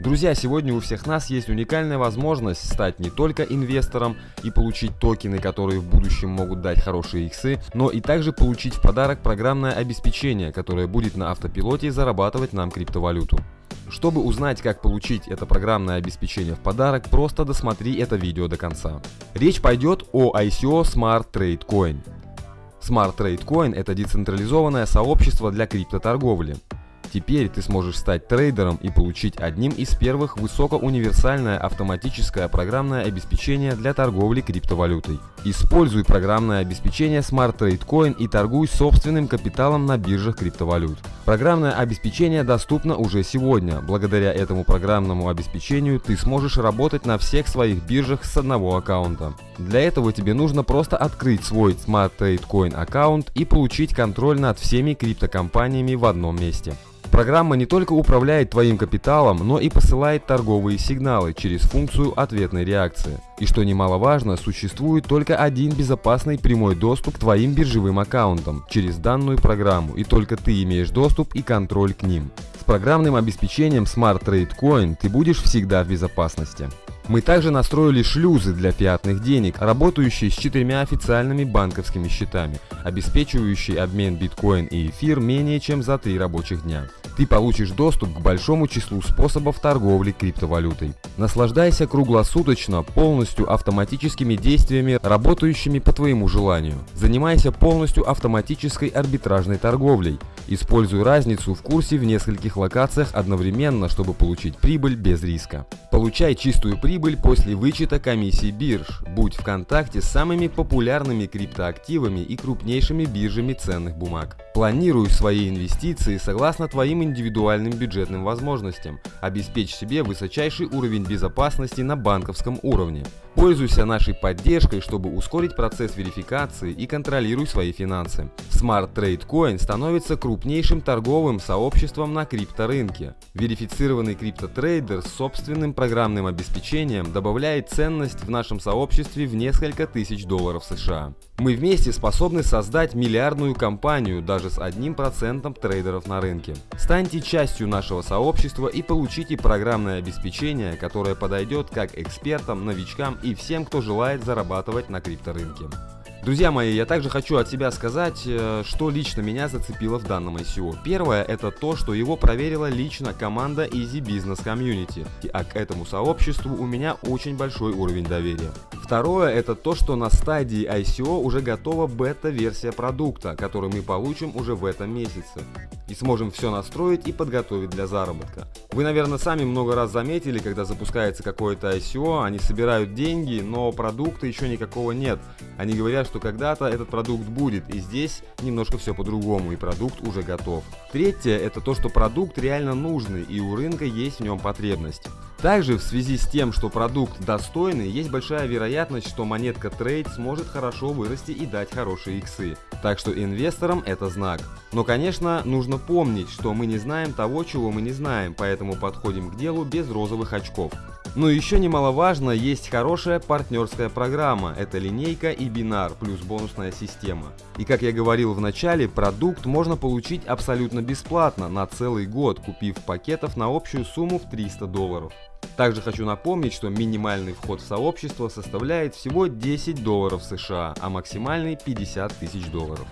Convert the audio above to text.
Друзья, сегодня у всех нас есть уникальная возможность стать не только инвестором и получить токены, которые в будущем могут дать хорошие иксы, но и также получить в подарок программное обеспечение, которое будет на автопилоте зарабатывать нам криптовалюту. Чтобы узнать, как получить это программное обеспечение в подарок, просто досмотри это видео до конца. Речь пойдет о ICO Smart Trade Coin. Smart Trade Coin – это децентрализованное сообщество для криптоторговли. Теперь ты сможешь стать трейдером и получить одним из первых высокоуниверсальное автоматическое программное обеспечение для торговли криптовалютой. Используй программное обеспечение Smart Trade Coin и торгуй собственным капиталом на биржах криптовалют. Программное обеспечение доступно уже сегодня. Благодаря этому программному обеспечению ты сможешь работать на всех своих биржах с одного аккаунта. Для этого тебе нужно просто открыть свой Smart Trade Coin аккаунт и получить контроль над всеми криптокомпаниями в одном месте. Программа не только управляет твоим капиталом, но и посылает торговые сигналы через функцию ответной реакции. И что немаловажно, существует только один безопасный прямой доступ к твоим биржевым аккаунтам через данную программу, и только ты имеешь доступ и контроль к ним. С программным обеспечением Smart Trade Coin ты будешь всегда в безопасности. Мы также настроили шлюзы для фиатных денег, работающие с четырьмя официальными банковскими счетами, обеспечивающие обмен биткоин и эфир менее чем за три рабочих дня. Ты получишь доступ к большому числу способов торговли криптовалютой. Наслаждайся круглосуточно полностью автоматическими действиями, работающими по твоему желанию. Занимайся полностью автоматической арбитражной торговлей. Используй разницу в курсе в нескольких локациях одновременно, чтобы получить прибыль без риска. Получай чистую прибыль после вычета комиссий бирж. Будь в контакте с самыми популярными криптоактивами и крупнейшими биржами ценных бумаг. Планируй свои инвестиции согласно твоим индивидуальным бюджетным возможностям. Обеспечь себе высочайший уровень безопасности на банковском уровне. Пользуйся нашей поддержкой, чтобы ускорить процесс верификации и контролируй свои финансы. Smart Trade Coin становится крупнейшим торговым сообществом на крипторынке. Верифицированный криптотрейдер с собственным программным обеспечением добавляет ценность в нашем сообществе в несколько тысяч долларов США. Мы вместе способны создать миллиардную компанию даже с одним процентом трейдеров на рынке. Станьте частью нашего сообщества и получите программное обеспечение, которое подойдет как экспертам, новичкам и всем, кто желает зарабатывать на крипторынке. Друзья мои, я также хочу от себя сказать, э, что лично меня зацепило в данном ICO. Первое, это то, что его проверила лично команда Easy Business Community, а к этому сообществу у меня очень большой уровень доверия. Второе, это то, что на стадии ICO уже готова бета-версия продукта, который мы получим уже в этом месяце. И сможем все настроить и подготовить для заработка. Вы, наверное, сами много раз заметили, когда запускается какое-то ICO, они собирают деньги, но продукта еще никакого нет. Они говорят, что когда-то этот продукт будет, и здесь немножко все по-другому, и продукт уже готов. Третье, это то, что продукт реально нужный, и у рынка есть в нем потребность. Также в связи с тем, что продукт достойный, есть большая вероятность, что монетка трейд сможет хорошо вырасти и дать хорошие иксы. Так что инвесторам это знак. Но конечно, нужно помнить, что мы не знаем того, чего мы не знаем, поэтому подходим к делу без розовых очков. Но еще немаловажно, есть хорошая партнерская программа, это линейка и бинар плюс бонусная система. И как я говорил в начале, продукт можно получить абсолютно бесплатно на целый год, купив пакетов на общую сумму в 300 долларов. Также хочу напомнить, что минимальный вход в сообщество составляет всего 10 долларов США, а максимальный 50 тысяч долларов.